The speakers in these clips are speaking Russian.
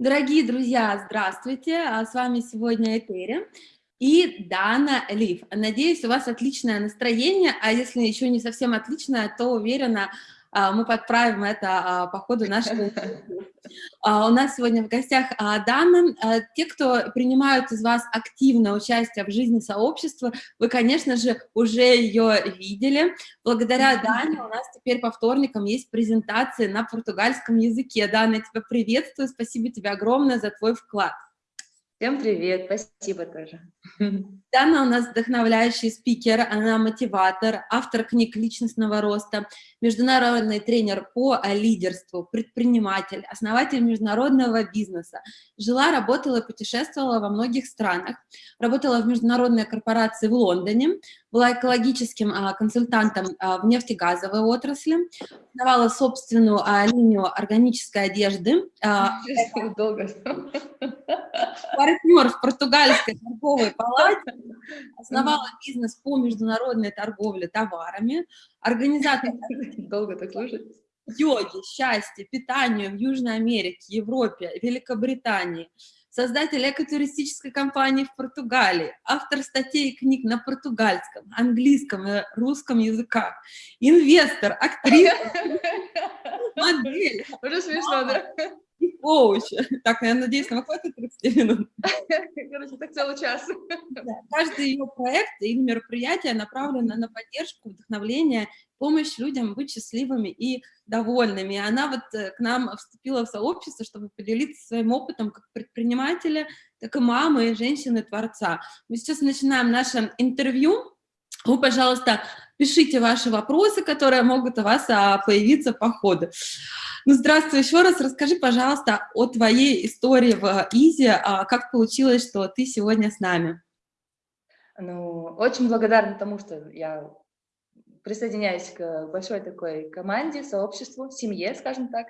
Дорогие друзья, здравствуйте! А с вами сегодня Этери и Дана Лив. Надеюсь, у вас отличное настроение, а если еще не совсем отличное, то уверена, а, мы подправим это а, по ходу нашего У нас сегодня в гостях Дана. Те, кто принимают из вас активное участие в жизни сообщества, вы, конечно же, уже ее видели. Благодаря Дане у нас теперь по вторникам есть презентации на португальском языке. Дана, я тебя приветствую, спасибо тебе огромное за твой вклад. Всем привет, спасибо тоже. Дана у нас вдохновляющий спикер, она мотиватор, автор книг личностного роста, международный тренер по лидерству, предприниматель, основатель международного бизнеса. Жила, работала, путешествовала во многих странах, работала в международной корпорации в Лондоне, была экологическим а, консультантом а, в нефтегазовой отрасли, основала собственную а, линию органической одежды. Долго. Партнер в португальской торговой палате, основала бизнес по международной торговле товарами, организатор Долго так слушать. йоги, счастья, питанию в Южной Америке, Европе, Великобритании, создатель экотуристической компании в Португалии, автор статей и книг на португальском, английском и русском языках, инвестор, актриса, модель. Уже смешно, да? И коуч. Так, я надеюсь, нам хватит 30 минут. Короче, так целый час. Да, каждый ее проект и мероприятие направлено на поддержку, вдохновление, помощь людям быть счастливыми и довольными. И она вот э, к нам вступила в сообщество, чтобы поделиться своим опытом как предпринимателя, так и мамы, и женщины-творца. Мы сейчас начинаем наше интервью. Вы, пожалуйста, пишите ваши вопросы, которые могут у вас а, появиться по ходу. Ну, здравствуй еще раз. Расскажи, пожалуйста, о твоей истории в ИЗИ. А, как получилось, что ты сегодня с нами? Ну, очень благодарна тому, что я присоединяюсь к большой такой команде, сообществу, семье, скажем так.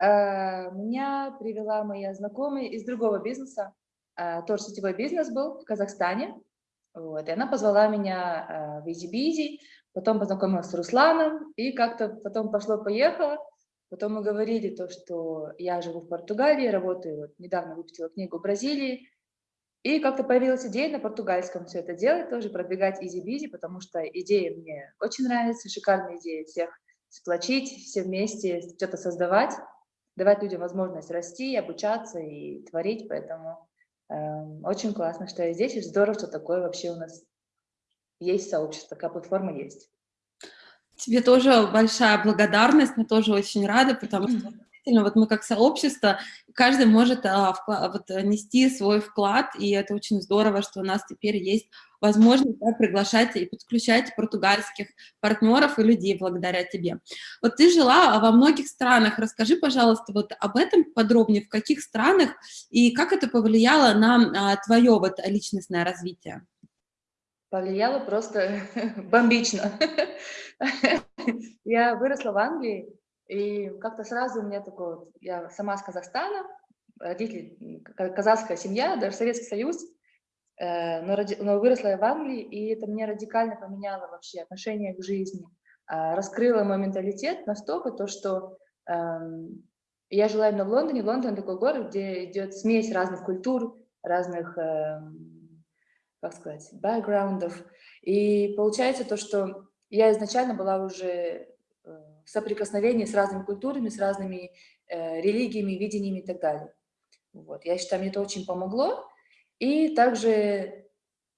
А, меня привела моя знакомая из другого бизнеса, а, тоже сетевой бизнес был в Казахстане. Вот, и она позвала меня в Изи потом познакомилась с Русланом, и как-то потом пошло-поехало. Потом мы говорили то, что я живу в Португалии, работаю, вот, недавно выпустила книгу в Бразилии, и как-то появилась идея на португальском все это делать, тоже продвигать EasyBizzi, потому что идея мне очень нравится, шикарная идея всех сплочить, все вместе что-то создавать, давать людям возможность расти, обучаться и творить, поэтому э, очень классно, что я здесь, и здорово, что такое вообще у нас есть сообщество, такая платформа есть. Тебе тоже большая благодарность, мы тоже очень рады, потому что действительно вот мы как сообщество, каждый может а, вклад, вот, нести свой вклад, и это очень здорово, что у нас теперь есть возможность да, приглашать и подключать португальских партнеров и людей благодаря тебе. Вот ты жила во многих странах, расскажи, пожалуйста, вот об этом подробнее, в каких странах и как это повлияло на а, твое вот личностное развитие? Повлияло просто бомбично. Я выросла в Англии, и как-то сразу у меня такое, вот, я сама с Казахстана, родители, казахская семья, даже Советский Союз, э, но, но выросла я в Англии, и это мне радикально поменяло вообще отношение к жизни, а, раскрыло мой менталитет настолько, то, что эм, я жила именно в Лондоне. Лондон такой город, где идет смесь разных культур, разных эм, как сказать, бэкграундов. И получается то, что я изначально была уже э, в соприкосновении с разными культурами, с разными э, религиями, видениями и так далее. Вот. Я считаю, мне это очень помогло. И также,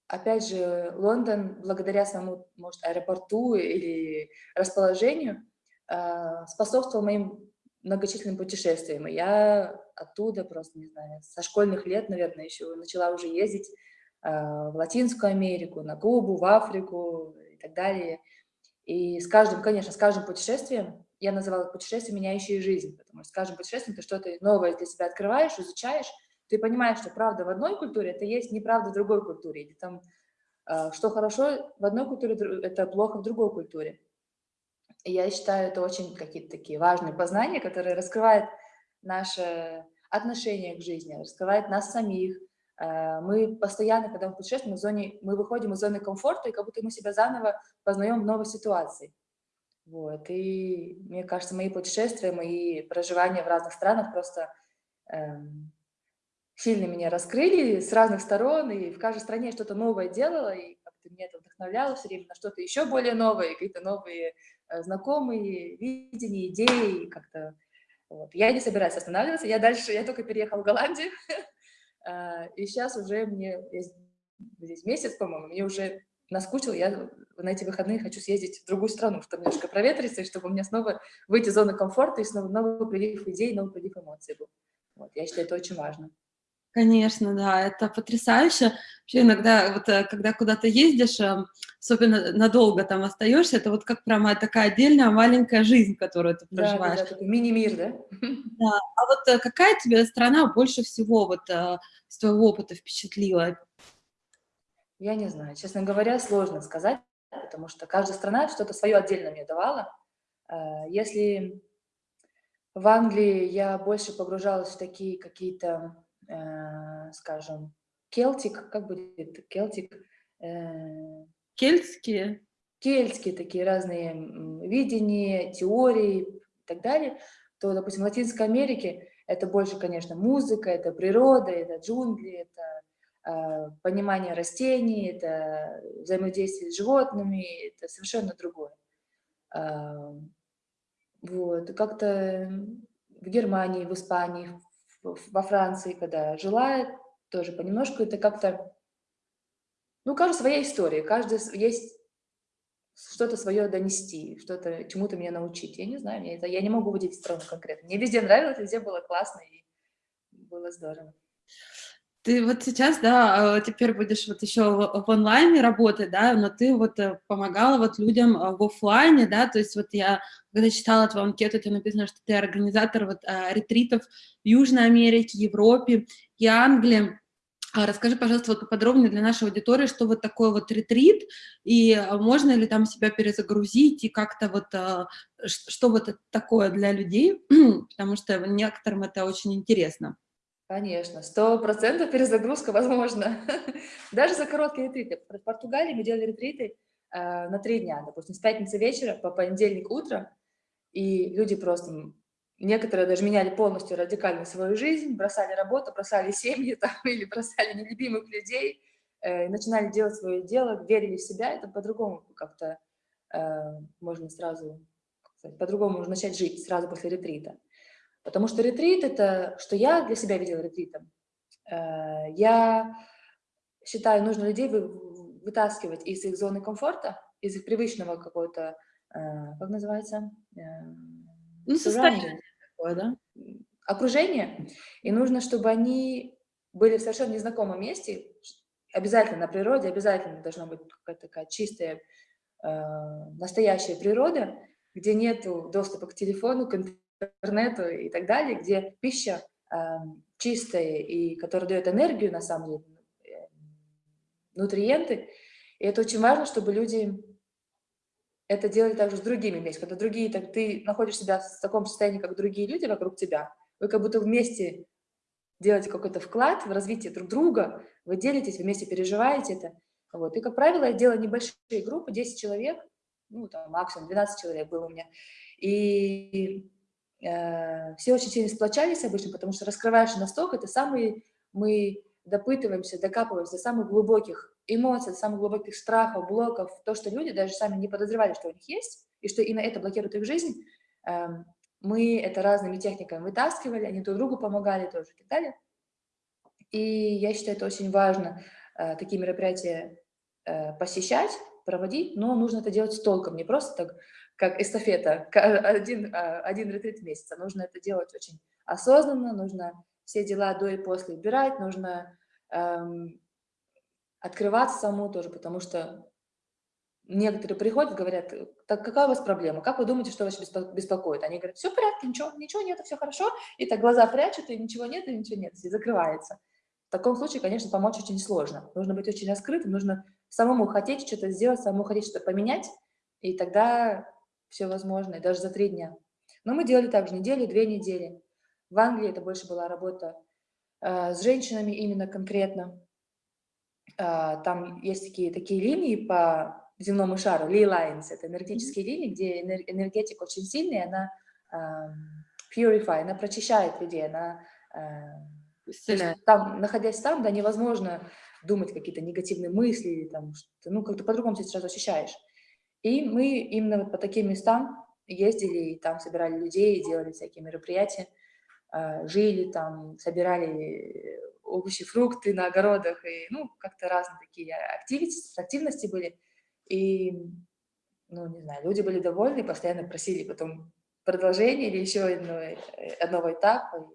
опять же, Лондон, благодаря самому, может, аэропорту или расположению, э, способствовал моим многочисленным путешествиям. И я оттуда просто, не знаю, со школьных лет, наверное, еще начала уже ездить в Латинскую Америку, на Кубу, в Африку и так далее. И с каждым, конечно, с каждым путешествием, я называла путешествие, меняющее жизнь, потому что с каждым путешествием ты что-то новое для себя открываешь, изучаешь, ты понимаешь, что правда в одной культуре, это есть неправда в другой культуре, или там, э, что хорошо в одной культуре, это плохо в другой культуре. И я считаю, это очень какие-то такие важные познания, которые раскрывают наше отношение к жизни, раскрывают нас самих, Э, мы постоянно, когда мы путешествуем, в зоне, мы выходим из зоны комфорта, и как будто мы себя заново познаем в новой ситуации. Вот. И мне кажется, мои путешествия, мои проживания в разных странах просто эм, сильно меня раскрыли с разных сторон, и в каждой стране что-то новое делала, и как-то меня это вдохновляло все время на что-то еще более новое, какие-то новые э, знакомые видения, идеи, как-то вот. Я не собираюсь останавливаться, я дальше, я только переехала в Голландию, и сейчас уже мне, здесь месяц, по-моему, мне уже наскучил, я на эти выходные хочу съездить в другую страну, чтобы немножко проветриться, и чтобы у меня снова выйти из зоны комфорта, и снова новый прилив идей, новый прилив эмоций был. Вот, я считаю, это очень важно. Конечно, да, это потрясающе. Вообще иногда, вот, э, когда куда-то ездишь, эм, особенно надолго там остаешься, это вот как прямо такая отдельная маленькая жизнь, которую ты проживаешь. Да, да, такой мини-мир, да? Да. А вот э, какая тебе страна больше всего вот э, с твоего опыта впечатлила? Я не знаю. Честно говоря, сложно сказать, потому что каждая страна что-то свое отдельно мне давала. Если в Англии я больше погружалась в такие какие-то Э, скажем, келтик, как будет келтик? Э, Кельтские? Кельтские такие разные видения, теории и так далее, то, допустим, в Латинской Америке это больше, конечно, музыка, это природа, это джунгли, это э, понимание растений, это взаимодействие с животными, это совершенно другое. Э, вот, как-то в Германии, в Испании, во Франции, когда жила, тоже понемножку это как-то, ну, у своя история, каждый есть что-то свое донести, что-то чему-то меня научить. Я не знаю, я, это, я не могу выделить страну конкретно. Мне везде нравилось, везде было классно и было здорово. Ты вот сейчас, да, а, теперь будешь вот еще в онлайне работать, да, но ты вот э, помогала вот людям а, в офлайне, да, то есть вот я, когда читала твою анкету, тебе написано, что ты организатор вот а, ретритов в Южной Америке, Европе и Англии. Расскажи, пожалуйста, вот поподробнее для нашей аудитории, что вот такое вот ретрит, и можно ли там себя перезагрузить, и как-то вот, что вот такое для людей, потому что некоторым это очень интересно. Конечно, сто процентов перезагрузка возможна. Даже за короткие ретриты. В Португалии мы делали ретриты э, на три дня, допустим, с пятницы вечера по понедельник утром, и люди просто, некоторые даже меняли полностью радикально свою жизнь, бросали работу, бросали семьи там, или бросали нелюбимых людей, э, начинали делать свое дело, верили в себя, это по-другому как-то э, можно сразу, по-другому можно начать жить сразу после ретрита. Потому что ретрит – это, что я для себя видела ретритом. Э, я считаю, нужно людей вытаскивать из их зоны комфорта, из их привычного какого-то, э, как называется? Э, ну, состояние такое, да? Окружение. И нужно, чтобы они были в совершенно незнакомом месте, обязательно на природе, обязательно должна быть какая-то такая чистая, настоящая природа, где нет доступа к телефону, к интернету и так далее, где пища э, чистая и которая дает энергию, на самом деле, э, нутриенты. И это очень важно, чтобы люди это делали также с другими вместе. Когда другие, так ты находишь себя в таком состоянии, как другие люди вокруг тебя, вы как будто вместе делаете какой-то вклад в развитие друг друга, вы делитесь, вместе переживаете это. Вот. И, как правило, я делаю небольшие группы, 10 человек, ну, там, максимум 12 человек было у меня. И все очень сильно сплочались обычно, потому что раскрываешь настолько, это самые, мы допытываемся, докапываемся до самых глубоких эмоций, до самых глубоких страхов, блоков, то, что люди даже сами не подозревали, что у них есть, и что именно это блокирует их жизнь. Эм, мы это разными техниками вытаскивали, они друг другу помогали тоже и так далее. И я считаю, это очень важно, э, такие мероприятия э, посещать, проводить, но нужно это делать с толком, не просто так как эстафета, один, а, один ретрит в месяц. Нужно это делать очень осознанно, нужно все дела до и после убирать, нужно эм, открываться самому тоже, потому что некоторые приходят, говорят, так какая у вас проблема, как вы думаете, что вас беспокоит? Они говорят, все в порядке, ничего, ничего нет, все хорошо, и так глаза прячут, и ничего нет, и ничего нет, и закрывается. В таком случае, конечно, помочь очень сложно. Нужно быть очень раскрытым, нужно самому хотеть что-то сделать, самому хотеть что-то поменять, и тогда все возможное, даже за три дня. Но мы делали также неделю, две недели. В Англии это больше была работа э, с женщинами именно конкретно. Э, там есть такие, такие линии по земному шару, Lee Lines, это энергетические mm -hmm. линии, где энергетика очень сильная, она э, purify, она прочищает людей, она э. Там, находясь там, да, невозможно думать какие-то негативные мысли, там, ну, как-то по-другому себя сразу ощущаешь. И мы именно вот по таким местам ездили, и там собирали людей, делали всякие мероприятия, а, жили там, собирали овощи, фрукты на огородах, и, ну, как-то разные такие активности, были. И, ну, не знаю, люди были довольны, постоянно просили потом продолжение или еще одного, одного этапа.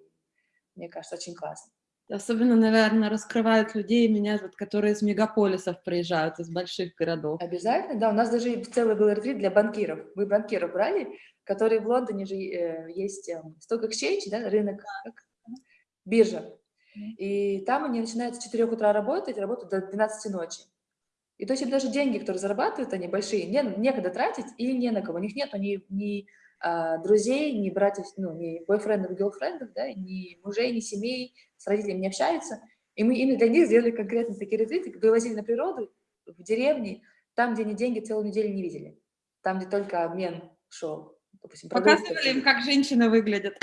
Мне кажется, очень классно. Особенно, наверное, раскрывают людей, меня, вот, которые из мегаполисов приезжают, из больших городов. Обязательно, да. У нас даже целый был ретрит для банкиров. Вы банкиров брали, которые в Лондоне же э, есть э, Stock Exchange, да, рынок, биржа. И там они начинают с 4 утра работать, работают до 12 ночи. И то есть даже деньги, которые зарабатывают, они большие, не, некогда тратить или не на кого. У них нет ни, ни а, друзей, ни братьев, ну, ни бойфрендов, гелфрендов, да, ни мужей, ни семей, с родителями не общаются. И мы именно для них сделали конкретно такие ретриты, вывозили на природу, в деревни, там, где они деньги целую неделю не видели, там, где только обмен шел. Допустим, Показывали им, как женщины выглядят.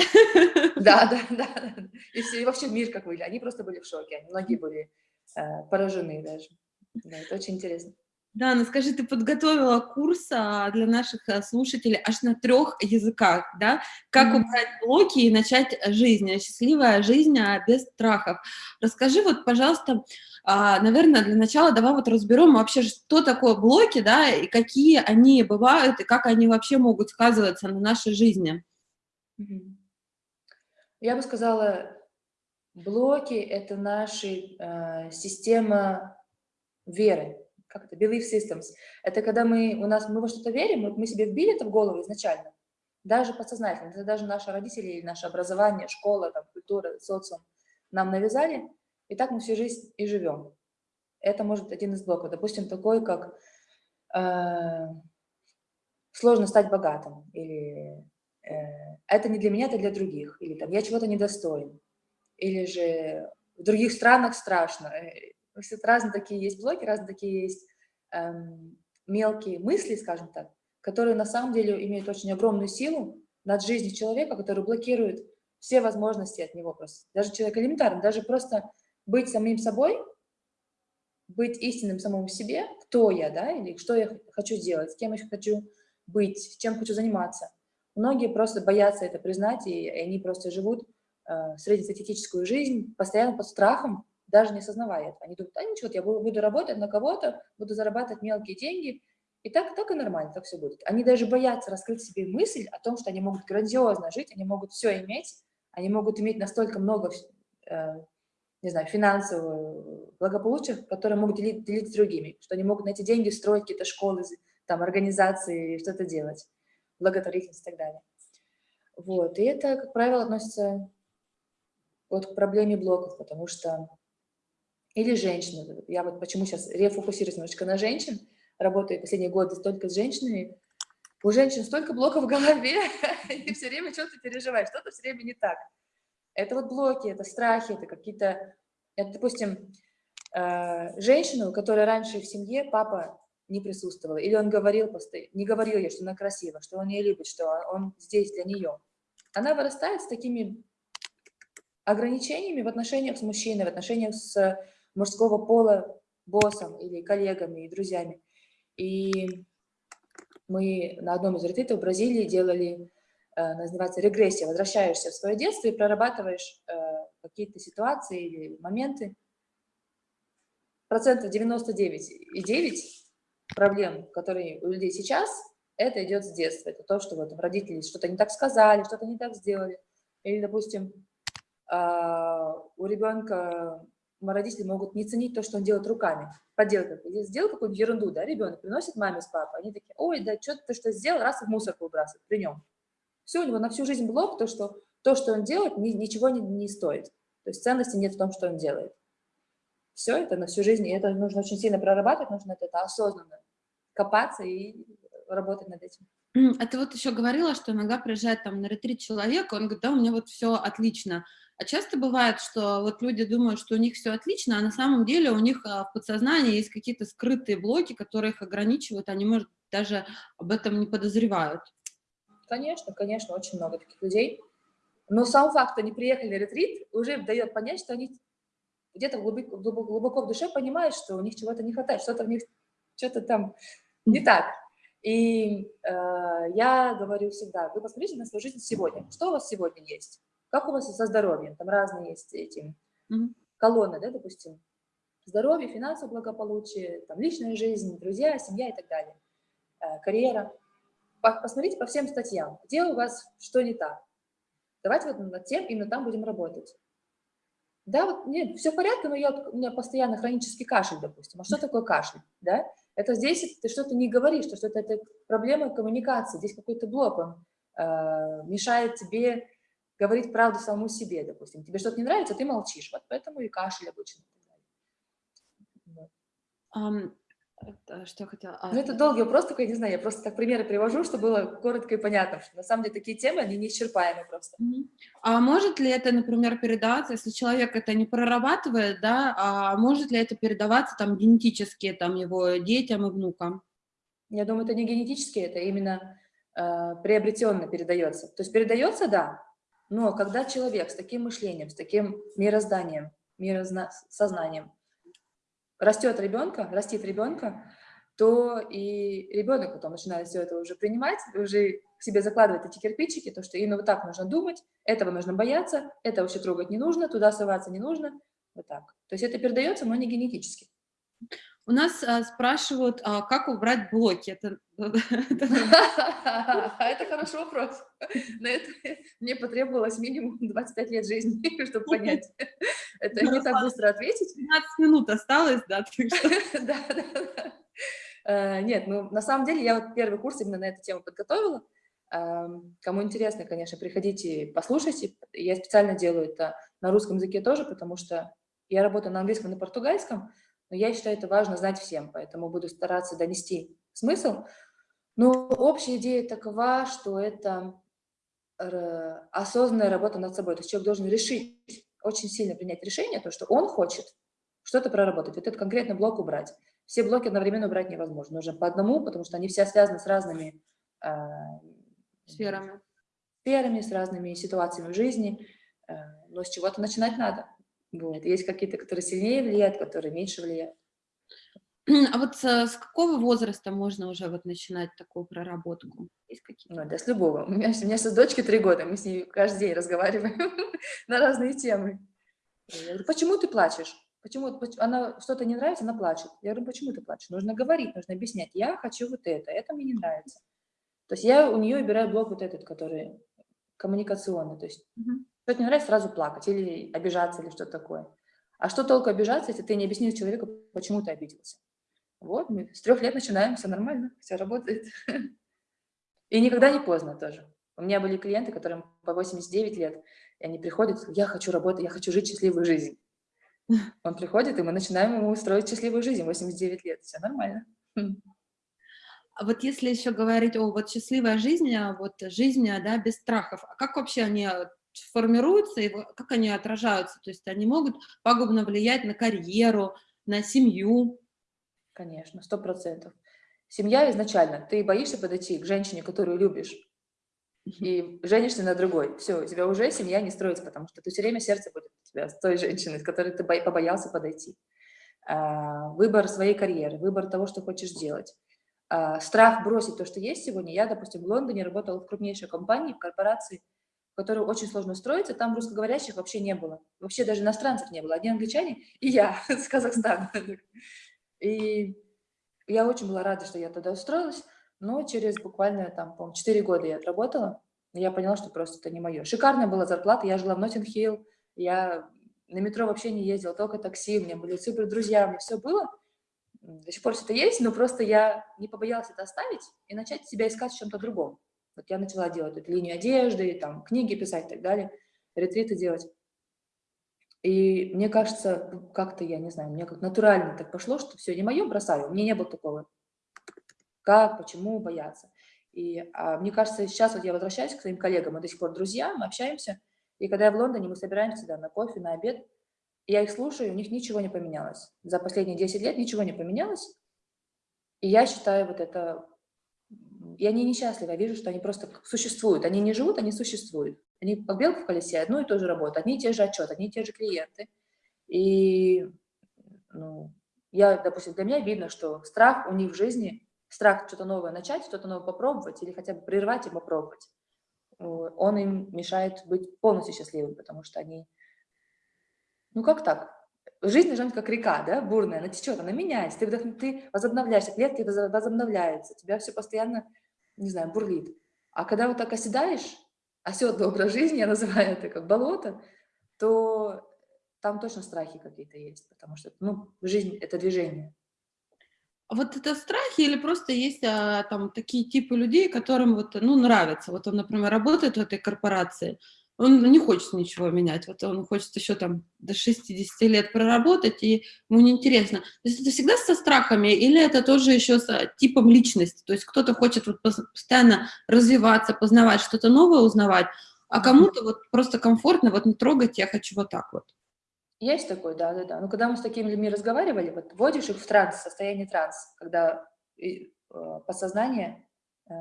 Да, да, да. И, все, и вообще мир как выглядит. Они просто были в шоке. Многие были э, поражены даже. Да, это очень интересно. Да, ну скажи, ты подготовила курс а, для наших а, слушателей аж на трех языках, да? Как mm -hmm. убрать блоки и начать жизнь, счастливая жизнь а без страхов. Расскажи вот, пожалуйста, наверное, для начала давай вот разберем вообще, что такое блоки, да, и какие они бывают, и как они вообще могут сказываться на нашей жизни. Mm -hmm. Я бы сказала, блоки – это наша э, система веры как это, belief systems. Это когда мы, у нас, мы во что-то верим, мы, себе вбили это в голову изначально, даже подсознательно, это даже наши родители или наше образование, школа, там, культура, социум нам навязали, и так мы всю жизнь и живем. Это может один из блоков. Допустим, такой, как э, сложно стать богатым, или э, это не для меня, это для других, или там я чего-то недостоин, или же в других странах страшно, то есть это разные такие есть блоки, разные такие есть эм, мелкие мысли, скажем так, которые на самом деле имеют очень огромную силу над жизнью человека, который блокирует все возможности от него просто. Даже человек элементарно, даже просто быть самим собой, быть истинным самому себе, кто я, да, или что я хочу делать, с кем я хочу быть, чем хочу заниматься. Многие просто боятся это признать, и они просто живут э, среднестатистическую жизнь, постоянно под страхом, даже не осознавая этого. Они думают, а ничего, я буду работать на кого-то, буду зарабатывать мелкие деньги, и так, так и нормально, так все будет. Они даже боятся раскрыть себе мысль о том, что они могут грандиозно жить, они могут все иметь, они могут иметь настолько много, э, не знаю, финансового благополучия, которые могут делить, делить с другими, что они могут на эти деньги строить какие-то школы, там, организации, что-то делать, благотворительность и так далее. Вот, и это, как правило, относится вот к проблеме блоков, потому что или женщины. Я вот почему сейчас рефокусируюсь немножечко на женщин, работаю последние годы столько с женщинами. У женщин столько блоков в голове, и все время что-то переживаешь, что-то все время не так. Это вот блоки, это страхи, это какие-то... Это, допустим, э, женщину, которая раньше в семье папа не присутствовал, или он говорил постоянно, не говорил ей, что она красива, что он ее любит, что он здесь для нее. Она вырастает с такими ограничениями в отношениях с мужчиной, в отношениях с мужского пола боссом или коллегами и друзьями. И мы на одном из ретритов в Бразилии делали, э, называется регрессия, возвращаешься в свое детство и прорабатываешь э, какие-то ситуации или моменты. Процентов 99,9 проблем, которые у людей сейчас, это идет с детства. Это то, что вот родители что-то не так сказали, что-то не так сделали. Или, допустим, а, у ребенка родители могут не ценить то, что он делает руками, поделкой. Или сделал какую-нибудь ерунду, да, ребенок приносит маме с папой, они такие, ой, да что ты что сделал, раз в мусорку выбрасывает при нем. Все, у него на всю жизнь блок, то, что, то, что он делает, ни, ничего не, не стоит. То есть ценности нет в том, что он делает. Все это на всю жизнь, и это нужно очень сильно прорабатывать, нужно это, осознанно копаться и работать над этим. А ты вот еще говорила, что иногда приезжает там на ретрит человек, он говорит, да, у меня вот все отлично. А часто бывает, что вот люди думают, что у них все отлично, а на самом деле у них а, в подсознании есть какие-то скрытые блоки, которые их ограничивают, они, может, даже об этом не подозревают. Конечно, конечно, очень много таких людей. Но сам факт, что они приехали на ретрит, уже дает понять, что они где-то глубоко, глубоко в душе понимают, что у них чего-то не хватает, что-то в них, что-то там не так. И э, я говорю всегда, вы посмотрите на свою жизнь сегодня. Что у вас сегодня есть? Как у вас со здоровьем? Там разные есть эти колонны, да, допустим. Здоровье, финансовое благополучие, там, личная жизнь, друзья, семья и так далее. Э, карьера. Посмотрите по всем статьям, где у вас что не так. Давайте вот над тем, именно там будем работать. Да, вот нет, все в порядке, но я, у меня постоянно хронический кашель, допустим. А что такое кашель? Да? Это здесь ты что-то не говоришь, что что-то это проблема коммуникации, здесь какой-то блок, он э, мешает тебе говорить правду самому себе, допустим. Тебе что-то не нравится, ты молчишь, вот поэтому и кашель обычно. Um, что я хотела? А, ну, это долгий вопрос, только я не знаю, я просто так примеры привожу, чтобы было коротко и понятно, что на самом деле такие темы, они неисчерпаемы просто. А может ли это, например, передаваться, если человек это не прорабатывает, да, а может ли это передаваться там генетически, там, его детям и внукам? Я думаю, это не генетически, это именно э, приобретенно передается. То есть передается, да, но когда человек с таким мышлением, с таким мирозданием, миросознанием, растет ребенка, растит ребенка, то и ребенок потом начинает все это уже принимать, уже к себе закладывать эти кирпичики, то, что именно вот так нужно думать, этого нужно бояться, это вообще трогать не нужно, туда соваться не нужно, вот так. То есть это передается, но не генетически. У нас а, спрашивают, а, как убрать блоки. Это, это хороший вопрос. На это мне потребовалось минимум 25 лет жизни, чтобы понять. Это не так быстро ответить. 15 минут осталось, да? Да, да, да. Э, нет, ну, на самом деле, я вот первый курс именно на эту тему подготовила. Эм, кому интересно, конечно, приходите, послушайте. Я специально делаю это на русском языке тоже, потому что я работаю на английском и на португальском, но я считаю, это важно знать всем, поэтому буду стараться донести смысл. Но общая идея такова, что это осознанная работа над собой. То есть человек должен решить, очень сильно принять решение, то, что он хочет что-то проработать, вот этот конкретный блок убрать. Все блоки одновременно убрать невозможно, нужно по одному, потому что они все связаны с разными э, сферами. сферами, с разными ситуациями в жизни, э, но с чего-то начинать надо. Вот. Есть какие-то, которые сильнее влияют, которые меньше влияют. А вот с, с какого возраста можно уже вот начинать такую проработку? Есть какие Ну, да, с любого. У меня, у меня сейчас дочке три года, мы с ней каждый день разговариваем на разные темы. Я говорю, почему ты плачешь? Почему она что-то не нравится, она плачет. Я говорю, почему ты плачешь? Нужно говорить, нужно объяснять. Я хочу вот это, это мне не нравится. То есть я у нее убираю блок вот этот, который коммуникационный. То есть что-то не нравится, сразу плакать или обижаться, или что-то такое. А что толку обижаться, если ты не объяснил человеку, почему ты обиделся? Вот, мы с трех лет начинаем, все нормально, все работает. И никогда не поздно тоже. У меня были клиенты, которым по 89 лет, и они приходят, я хочу работать, я хочу жить счастливую жизнь. Он приходит, и мы начинаем ему устроить счастливую жизнь, 89 лет, все нормально. А вот если еще говорить о вот счастливой жизни, а вот жизни, да, без страхов, а как вообще они формируются и как они отражаются. То есть они могут пагубно влиять на карьеру, на семью. Конечно, сто процентов. Семья изначально, ты боишься подойти к женщине, которую любишь, и женишься на другой. Все, у тебя уже семья не строится, потому что ты все время сердце будет у тебя с той женщиной, с которой ты побоялся подойти. А, выбор своей карьеры, выбор того, что хочешь делать. А, страх бросить то, что есть сегодня. Я, допустим, в Лондоне работала в крупнейшей компании, в корпорации, которую очень сложно устроиться, там русскоговорящих вообще не было. Вообще даже иностранцев не было. Одни англичане и я с Казахстана. И я очень была рада, что я туда устроилась, но через буквально там, по 4 года я отработала, я поняла, что просто это не мое. Шикарная была зарплата, я жила в Ноттинг-Хилл, я на метро вообще не ездила, только такси, у меня были супер друзья, у меня все было. До сих пор все это есть, но просто я не побоялась это оставить и начать себя искать в чем-то другом. Вот я начала делать эту линию одежды, там, книги писать и так далее, ретриты делать. И мне кажется, как-то, я не знаю, мне как натурально так пошло, что все, не мое, бросаю. Меня не было такого. Как, почему бояться. И а, мне кажется, сейчас вот я возвращаюсь к своим коллегам, мы до сих пор друзья, мы общаемся. И когда я в Лондоне, мы собираемся да, на кофе, на обед, я их слушаю, у них ничего не поменялось. За последние 10 лет ничего не поменялось. И я считаю вот это и они несчастливы, я вижу, что они просто существуют. Они не живут, они существуют. Они по белку в колесе одну и ту же работу, одни и те же отчеты, одни и те же клиенты. И ну, я, допустим, для меня видно, что страх у них в жизни, страх что-то новое начать, что-то новое попробовать или хотя бы прервать и попробовать, он им мешает быть полностью счастливым, потому что они, ну как так? Жизнь должна быть как река, да, бурная, она течет, она меняется, ты, ты возобновляешься, клетки возобновляются, тебя все постоянно, не знаю, бурлит. А когда вот так оседаешь, оседлый образ жизни, я называю это как болото, то там точно страхи какие-то есть, потому что, ну, жизнь — это движение. А вот это страхи или просто есть а, там такие типы людей, которым вот, ну, нравится. Вот он, например, работает в этой корпорации, он не хочет ничего менять, вот он хочет еще там до 60 лет проработать, и ему неинтересно. То есть это всегда со страхами, или это тоже еще с типом личности? То есть кто-то хочет вот постоянно развиваться, познавать что-то новое, узнавать, а кому-то вот просто комфортно, вот не трогать, я хочу вот так вот. Есть такой, да-да-да. Но когда мы с такими людьми разговаривали, вот вводишь их в транс, состояние транс, когда и, э, подсознание, э,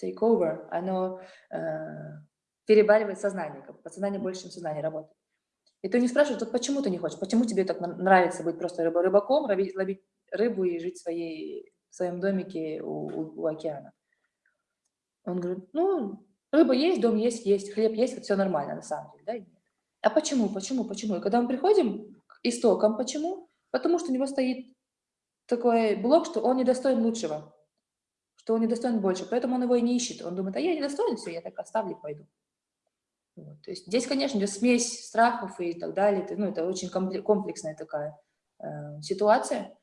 take over, оно э, перебаливает сознание, как подсознание больше, чем сознание работает. И ты не спрашиваешь, вот почему ты не хочешь, почему тебе так нравится быть просто рыб, рыбаком, ловить, рыбу и жить в, своей, в своем домике у, у, у океана. Он говорит, ну, рыба есть, дом есть, есть, хлеб есть, вот все нормально на самом деле, да? А почему, почему, почему? И когда мы приходим к истокам, почему? Потому что у него стоит такой блок, что он недостоин лучшего, что он недостоин больше, поэтому он его и не ищет. Он думает, а я недостоин, все, я так оставлю, пойду. Вот. То есть здесь, конечно, идет смесь страхов и так далее. Ну, это очень комплексная такая э, ситуация.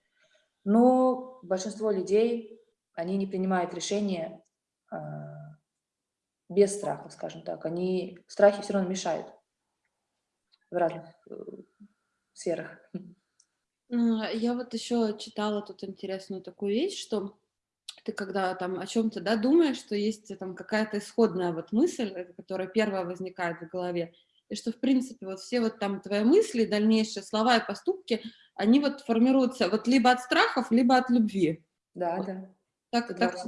Но большинство людей, они не принимают решения э, без страхов, скажем так. Они, страхи все равно мешают в разных э, сферах. Я вот еще читала тут интересную такую вещь, что ты когда там о чем-то да, думаешь, что есть там какая-то исходная вот мысль, э, которая первая возникает в голове, и что, в принципе, вот все вот там твои мысли, дальнейшие слова и поступки, они вот формируются вот либо от страхов, либо от любви. Да, вот. да. Так, так да?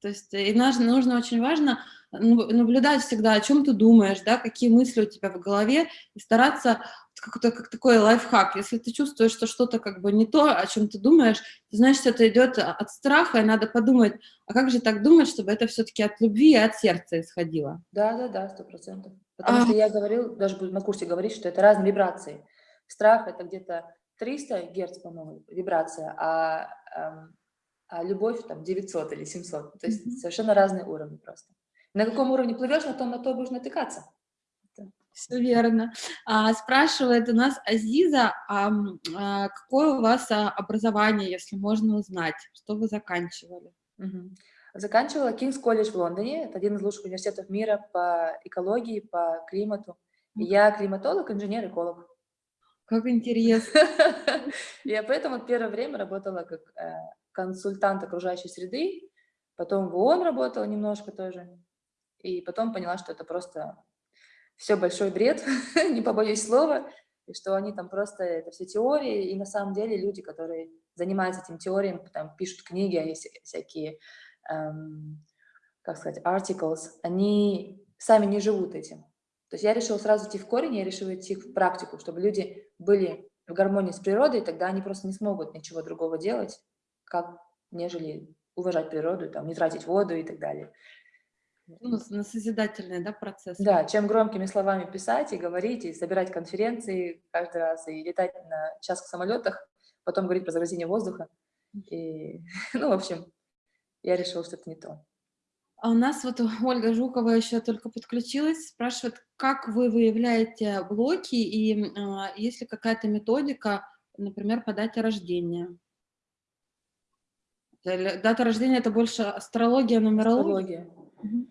То есть и нужно, нужно очень важно наблюдать всегда, о чем ты думаешь, да, какие мысли у тебя в голове, и стараться, как, как такой лайфхак, если ты чувствуешь, что что-то как бы не то, о чем ты думаешь, значит, это идет от страха, и надо подумать, а как же так думать, чтобы это все-таки от любви и от сердца исходило? Да, да, да, сто процентов. Потому а... что я говорил, даже буду на курсе говорить, что это разные вибрации. Страх – это где-то 300 герц, по-моему, вибрация, а эм, а любовь там 900 или 700. То есть mm -hmm. совершенно разные уровни просто. На каком уровне плывешь, на том, на то будешь натыкаться. Все верно. А, спрашивает у нас Азиза, а, а какое у вас а, образование, если можно узнать, что вы заканчивали? Угу. Заканчивала Кингс колледж в Лондоне, это один из лучших университетов мира по экологии, по климату. И я климатолог, инженер, эколог. Как интересно. Я поэтому первое время работала как э, консультант окружающей среды, потом в ООН работала немножко тоже, и потом поняла, что это просто все большой бред, не побоюсь слова, и что они там просто, это все теории, и на самом деле люди, которые занимаются этим теориям, там пишут книги, всякие, эм, как сказать, articles, они сами не живут этим. То есть я решила сразу идти в корень, я решила идти в практику, чтобы люди были в гармонии с природой, тогда они просто не смогут ничего другого делать, как нежели уважать природу, там, не тратить воду и так далее. Ну, на созидательный да, процесс. Да, чем громкими словами писать и говорить, и собирать конференции каждый раз, и летать на час в самолетах, потом говорить про загрязнение воздуха. И, ну, в общем, я решила, что это не то. А у нас вот Ольга Жукова еще только подключилась, спрашивает, как вы выявляете блоки и э, есть ли какая-то методика, например, по дате рождения? Дата рождения – это больше астрология, нумерология? Астрология. Угу.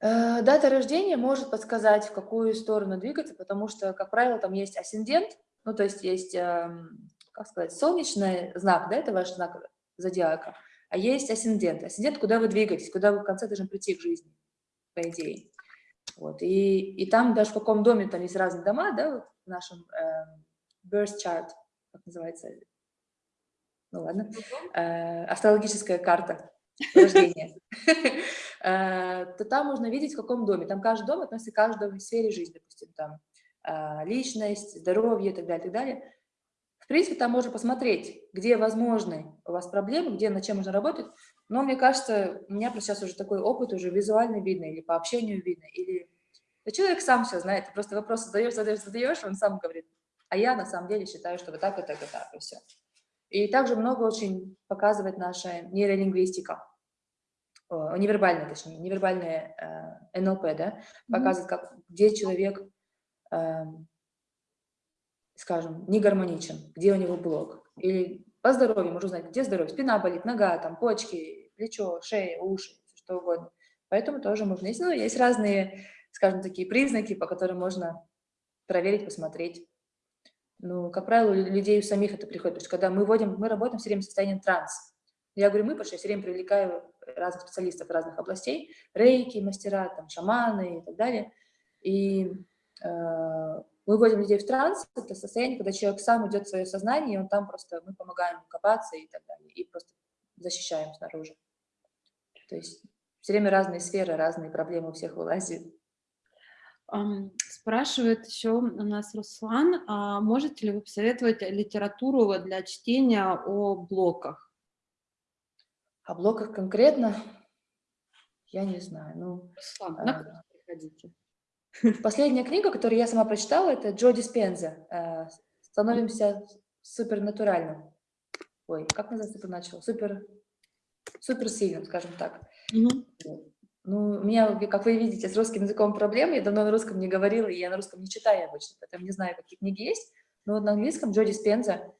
Дата рождения может подсказать, в какую сторону двигаться, потому что, как правило, там есть асцендент, ну, то есть есть, эм, как сказать, солнечный знак, да, это ваш знак зодиака, а есть асцендент. Асцендент, куда вы двигаетесь, куда вы в конце должны прийти к жизни, по идее. Вот, и, и там даже в каком доме, там есть разные дома, да, вот в нашем э, birth chart, как называется, ну ладно, э, астрологическая карта. рождения, э, то там можно видеть, в каком доме. Там каждый дом относится к каждой сфере жизни, допустим, там э, личность, здоровье и так далее, и так далее. В принципе, там можно посмотреть, где возможны у вас проблемы, где над чем можно работать. Но мне кажется, у меня сейчас уже такой опыт, уже визуально видно, или по общению видно, или да человек сам все знает, ты просто вопрос задаешь, задаешь, задаешь, он сам говорит, а я на самом деле считаю, что вот так, вот так, вот так, и все. И также много очень показывает наша нейролингвистика, невербальная, точнее, невербальная э, НЛП, да, показывает, как, где человек, э, скажем, не гармоничен, где у него блок. Или по здоровью можно узнать, где здоровье, спина болит, нога, там, почки, плечо, шея, уши, что угодно. Поэтому тоже можно. Ну, есть разные, скажем, такие признаки, по которым можно проверить, посмотреть. Ну, как правило, у людей у самих это приходит. То есть, когда мы вводим, мы работаем все время в состоянии транс. Я говорю мы, потому что я все время привлекаю разных специалистов разных областей, рейки, мастера, там, шаманы и так далее. И э, мы вводим людей в транс, это состояние, когда человек сам идет в свое сознание, и он там просто, мы помогаем ему копаться и так далее, и просто защищаем снаружи. То есть все время разные сферы, разные проблемы у всех вылазят. Спрашивает еще у нас Руслан, а можете ли вы посоветовать литературу для чтения о блоках? О блоках конкретно? Я не знаю. Ну, Руслан, а, приходите. Последняя книга, которую я сама прочитала, это Джо Диспенза э, «Становимся супернатуральным». Ой, как называется суперначал? Супер, суперсильным, скажем так. Mm -hmm. Ну, у меня, как вы видите, с русским языком проблемы. Я давно на русском не говорила, и я на русском не читаю обычно, поэтому не знаю, какие книги есть. Но вот на английском Джо Диспенза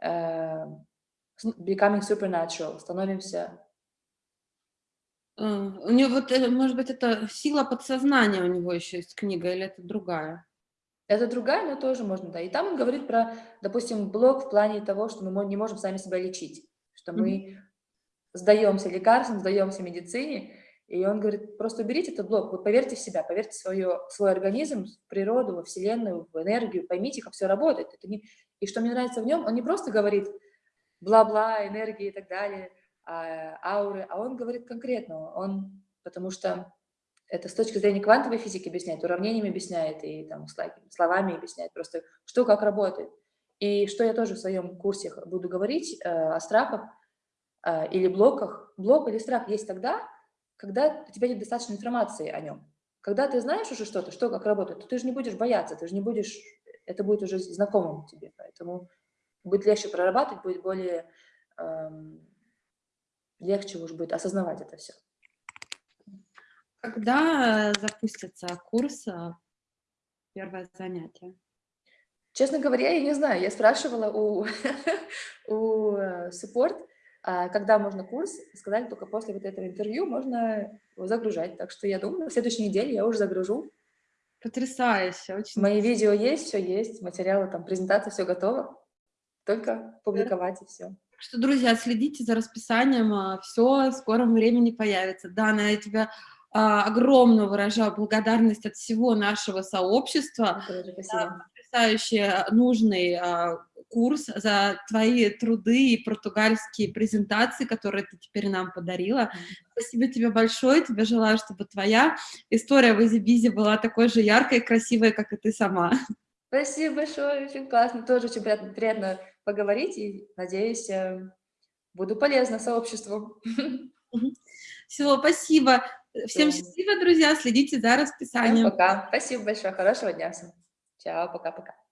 э, «Becoming Supernatural» «Становимся Э, у него вот, э, может быть, это сила подсознания у него еще есть книга, или это другая? Это другая, но тоже можно, да. И там он говорит про, допустим, блок в плане того, что мы не можем сами себя лечить, что мы mm -hmm. сдаемся лекарствам, сдаемся медицине, и он говорит, просто уберите этот блок, вы поверьте в себя, поверьте в свое, свой организм, в природу, во Вселенную, в энергию, поймите, как все работает. Это не... И что мне нравится в нем, он не просто говорит бла-бла, энергия и так далее, а, ауры, а он говорит конкретно, он, потому что это с точки зрения квантовой физики объясняет, уравнениями объясняет и там, словами объясняет просто, что как работает. И что я тоже в своем курсе буду говорить э, о страхах э, или блоках. Блок или страх есть тогда, когда у тебя нет достаточно информации о нем. Когда ты знаешь уже что-то, что как работает, то ты же не будешь бояться, ты же не будешь, это будет уже знакомым тебе, поэтому будет легче прорабатывать, будет более эм, легче уж будет осознавать это все. Когда запустится курс «Первое занятие»? Честно говоря, я не знаю. Я спрашивала у, у support, э, а когда можно курс. Сказали, только после вот этого интервью можно загружать. Так что я думаю, в следующей неделе я уже загружу. Потрясающе. Очень Мои видео есть, все есть, материалы, там, презентация, все готово. Только публиковать и все что, друзья, следите за расписанием, а, все в скором времени появится. Дана, я тебя а, огромную выражаю благодарность от всего нашего сообщества. Спасибо. Потрясающий, нужный а, курс, за твои труды и португальские презентации, которые ты теперь нам подарила. Спасибо тебе большое, тебе желаю, чтобы твоя история в Изибизе была такой же яркой и красивой, как и ты сама. Спасибо большое, очень классно, тоже очень приятно, приятно поговорить, и, надеюсь, э, буду полезна сообществу. Все, спасибо. Всем счастливо, друзья, следите за расписанием. Всем пока. Спасибо большое, хорошего дня всем. Чао, пока-пока.